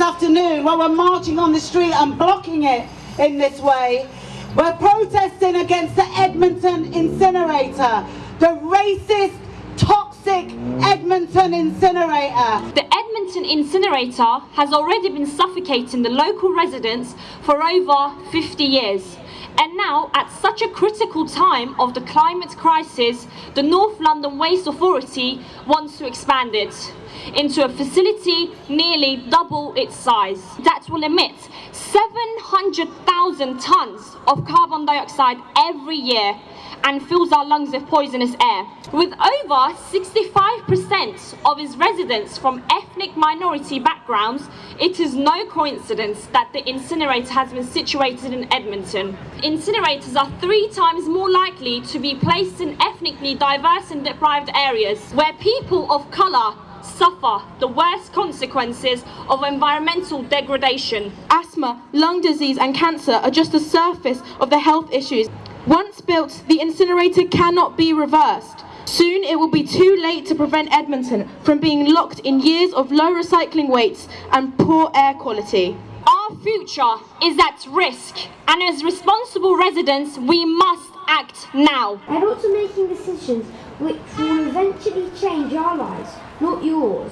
afternoon while we're marching on the street and blocking it in this way. We're protesting against the Edmonton incinerator, the racist, toxic Edmonton incinerator. The Edmonton incinerator has already been suffocating the local residents for over 50 years. And now, at such a critical time of the climate crisis, the North London Waste Authority wants to expand it into a facility nearly double its size. That will emit 700,000 tonnes of carbon dioxide every year and fills our lungs with poisonous air. With over 65% of its residents from ethnic minority backgrounds, it is no coincidence that the incinerator has been situated in Edmonton. Incinerators are three times more likely to be placed in ethnically diverse and deprived areas where people of colour suffer the worst consequences of environmental degradation. Asthma, lung disease and cancer are just the surface of the health issues. Once built, the incinerator cannot be reversed. Soon it will be too late to prevent Edmonton from being locked in years of low recycling rates and poor air quality. Our future is at risk and as responsible residents we must act now. And also making decisions which will eventually change our lives, not yours.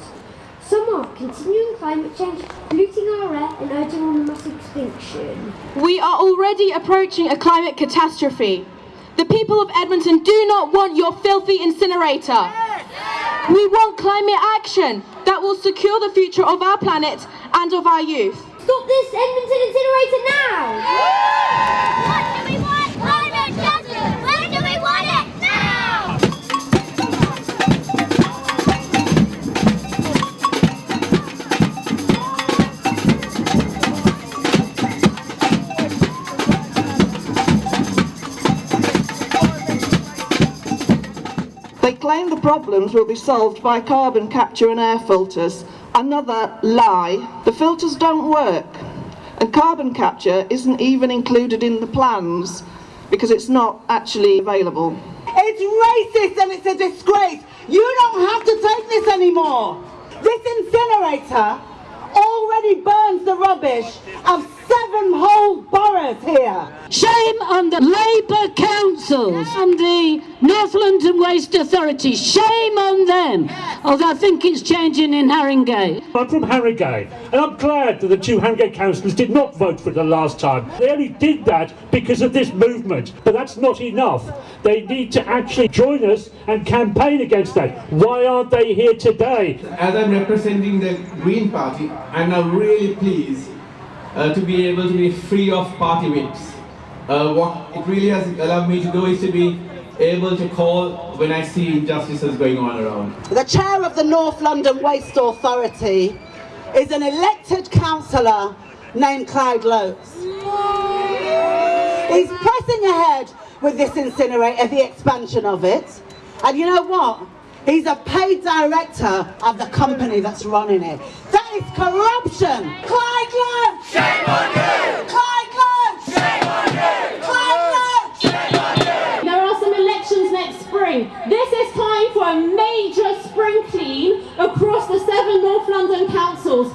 Some are continuing climate change, polluting our air and urging on mass extinction. We are already approaching a climate catastrophe. The people of Edmonton do not want your filthy incinerator. We want climate action that will secure the future of our planet and of our youth. Stop this Edmonton incinerator now! What claim the problems will be solved by carbon capture and air filters. Another lie. The filters don't work. And carbon capture isn't even included in the plans because it's not actually available. It's racist and it's a disgrace. You don't have to take this anymore. This incinerator already burns the rubbish of seven whole boroughs here. Shame on the Labour councils and the North London Waste Authority. Shame on them. Although I think it's changing in Haringey. I'm from Harrogate, and I'm glad that the two Harrogate councillors did not vote for it the last time. They only did that because of this movement, but that's not enough. They need to actually join us and campaign against that. Why aren't they here today? As I'm representing the Green Party, and I'm now really pleased to be able to be free of party whips. Uh, what it really has allowed me to do is to be able to call when I see injustices going on around. The chair of the North London Waste Authority is an elected councillor named Clyde Loakes. He's pressing ahead with this incinerator, the expansion of it. And you know what? He's a paid director of the company that's running it. That is corruption. Clyde Loakes! Shame on you! Clyde Loakes! Shame on you! Clyde Loakes! Shame on you! There are some elections next spring. This is time for a major spring clean across the seven North London councils.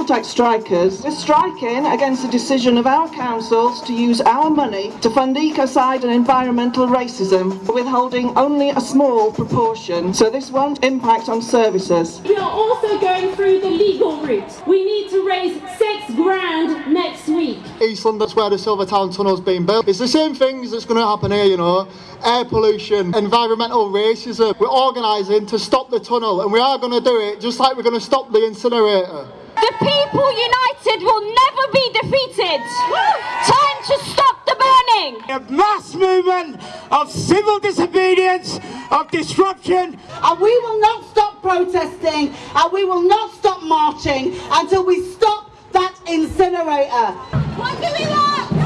Council tax strikers, we're striking against the decision of our councils to use our money to fund ecocide and environmental racism, withholding only a small proportion, so this won't impact on services. We are also going through the legal route. We need to raise six grand next week. East London's where the Silvertown Tunnel's been built. It's the same things that's going to happen here, you know. Air pollution, environmental racism. We're organising to stop the tunnel and we are going to do it just like we're going to stop the incinerator. The people united will never be defeated. Time to stop the burning. A mass movement of civil disobedience, of disruption. And we will not stop protesting and we will not stop marching until we stop that incinerator. What do we want? Climate justice!